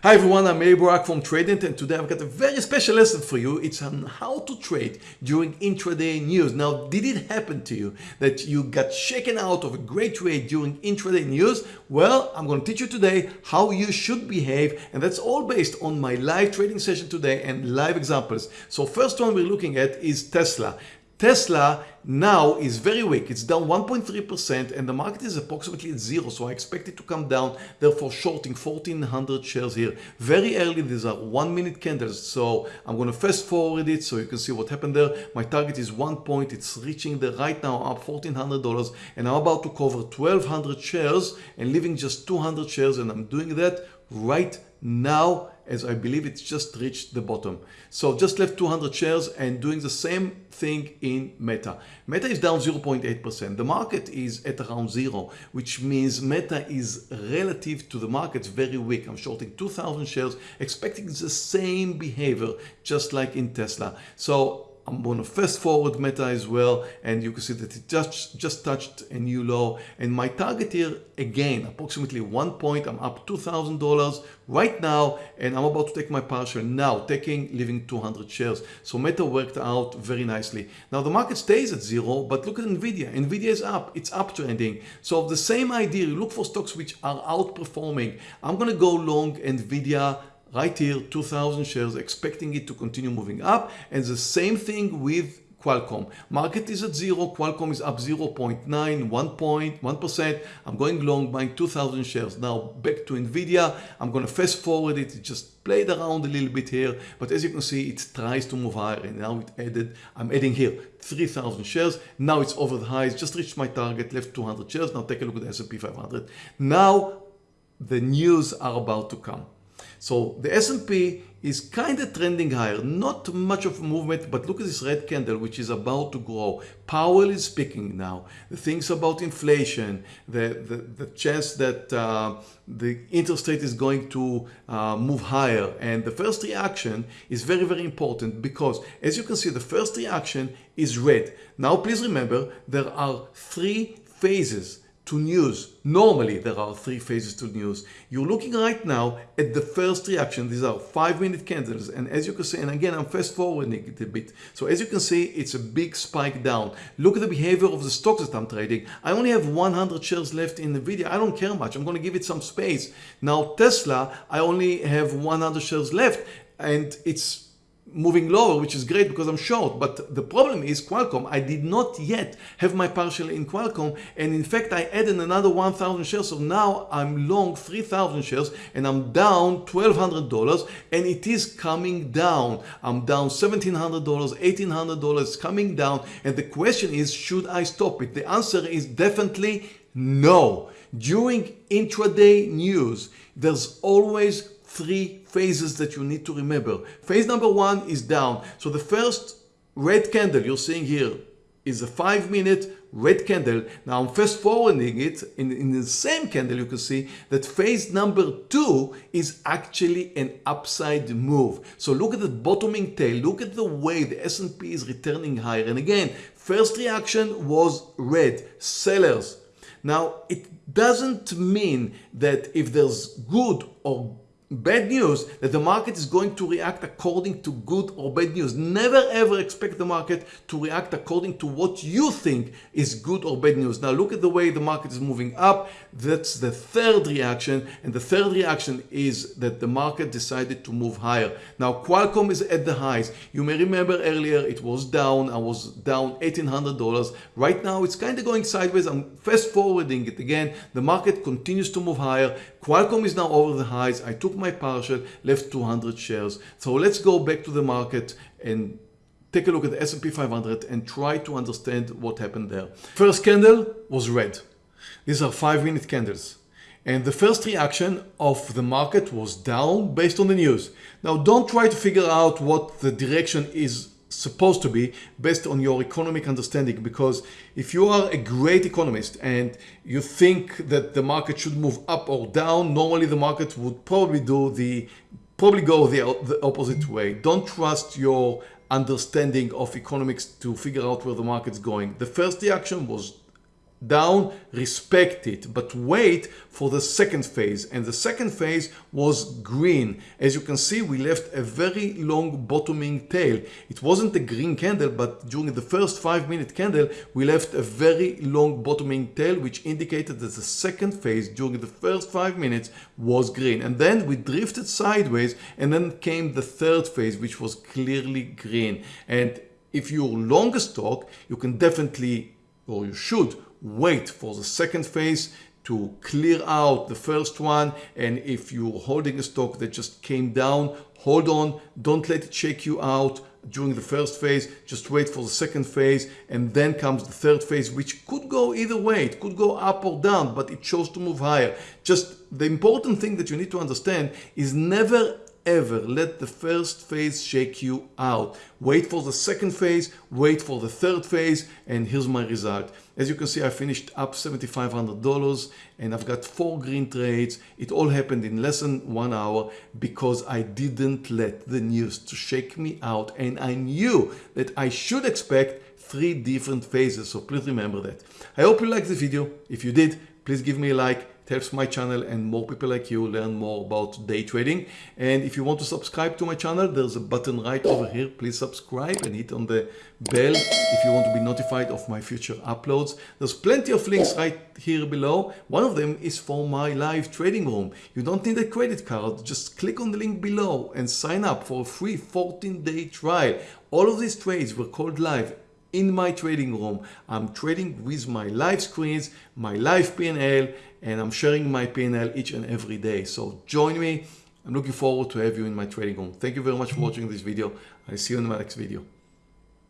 Hi everyone, I'm Barak from TradeNet and today I've got a very special lesson for you. It's on how to trade during intraday news. Now, did it happen to you that you got shaken out of a great trade during intraday news? Well, I'm going to teach you today how you should behave and that's all based on my live trading session today and live examples. So first one we're looking at is Tesla. Tesla now is very weak. It's down 1.3% and the market is approximately at zero. So I expect it to come down, therefore shorting 1400 shares here. Very early, these are one minute candles. So I'm going to fast forward it so you can see what happened there. My target is one point. It's reaching there right now up $1,400 and I'm about to cover 1200 shares and leaving just 200 shares and I'm doing that right now as I believe it's just reached the bottom. So just left 200 shares and doing the same thing in Meta. Meta is down 0.8%. The market is at around zero, which means Meta is relative to the market very weak. I'm shorting 2,000 shares, expecting the same behavior just like in Tesla. So I'm going to fast forward Meta as well and you can see that it just, just touched a new low. And my target here again approximately one point I'm up $2,000 right now and I'm about to take my partial now taking leaving 200 shares. So Meta worked out very nicely. Now the market stays at zero but look at Nvidia. Nvidia is up. It's uptrending. So the same idea you look for stocks which are outperforming. I'm gonna go long Nvidia right here 2000 shares expecting it to continue moving up and the same thing with Qualcomm. Market is at zero. Qualcomm is up 0.9, 1.1%. I'm going long buying 2,000 shares. Now back to NVIDIA. I'm going to fast forward it. It just played around a little bit here. But as you can see, it tries to move higher. And now it added, I'm adding here 3,000 shares. Now it's over the highs. Just reached my target, left 200 shares. Now take a look at the S&P 500. Now the news are about to come. So the S&P is kind of trending higher, not much of a movement, but look at this red candle, which is about to grow. Powell is speaking now. The things about inflation, the, the, the chance that uh, the interest rate is going to uh, move higher. And the first reaction is very, very important because as you can see, the first reaction is red. Now, please remember, there are three phases to news. Normally, there are three phases to news. You're looking right now at the first reaction. These are five minute candles. And as you can see, and again, I'm fast forwarding it a bit. So as you can see, it's a big spike down. Look at the behavior of the stocks that I'm trading. I only have 100 shares left in NVIDIA. I don't care much. I'm going to give it some space. Now, Tesla, I only have 100 shares left and it's moving lower, which is great because I'm short. But the problem is Qualcomm. I did not yet have my partial in Qualcomm. And in fact, I added another 1,000 shares. So now I'm long 3,000 shares and I'm down $1,200 and it is coming down. I'm down $1,700, $1,800. It's coming down. And the question is, should I stop it? The answer is definitely no. During intraday news, there's always three phases that you need to remember. Phase number one is down. So the first red candle you're seeing here is a five minute red candle. Now I'm fast forwarding it in, in the same candle you can see that phase number two is actually an upside move. So look at the bottoming tail, look at the way the S&P is returning higher. And again, first reaction was red, sellers. Now it doesn't mean that if there's good or bad news that the market is going to react according to good or bad news. Never ever expect the market to react according to what you think is good or bad news. Now look at the way the market is moving up. That's the third reaction. And the third reaction is that the market decided to move higher. Now Qualcomm is at the highs. You may remember earlier it was down. I was down $1,800. Right now it's kind of going sideways. I'm fast forwarding it again. The market continues to move higher. Qualcomm is now over the highs. I took my partial, left 200 shares. So let's go back to the market and take a look at the S&P 500 and try to understand what happened there. First candle was red. These are five minute candles. And the first reaction of the market was down based on the news. Now don't try to figure out what the direction is supposed to be based on your economic understanding because if you are a great economist and you think that the market should move up or down normally the market would probably do the probably go the, the opposite way. Don't trust your understanding of economics to figure out where the market's going. The first reaction was down, respect it, but wait for the second phase. And the second phase was green. As you can see, we left a very long bottoming tail. It wasn't a green candle, but during the first five minute candle, we left a very long bottoming tail, which indicated that the second phase during the first five minutes was green. And then we drifted sideways and then came the third phase, which was clearly green. And if you're long a stock, you can definitely, or you should, wait for the second phase to clear out the first one. And if you're holding a stock that just came down hold on. Don't let it shake you out during the first phase. Just wait for the second phase. And then comes the third phase which could go either way. It could go up or down but it chose to move higher. Just the important thing that you need to understand is never ever let the first phase shake you out. Wait for the second phase, wait for the third phase, and here's my result. As you can see, I finished up $7,500 and I've got four green trades. It all happened in less than one hour because I didn't let the news to shake me out and I knew that I should expect three different phases. So please remember that. I hope you liked the video. If you did, please give me a like helps my channel and more people like you learn more about day trading. And if you want to subscribe to my channel, there's a button right over here. Please subscribe and hit on the bell if you want to be notified of my future uploads. There's plenty of links right here below. One of them is for my live trading room. You don't need a credit card. Just click on the link below and sign up for a free 14 day trial. All of these trades were called live in my trading room. I'm trading with my live screens, my live PNL, and I'm sharing my PNL each and every day. So join me. I'm looking forward to have you in my trading room. Thank you very much for watching this video. I'll see you in my next video.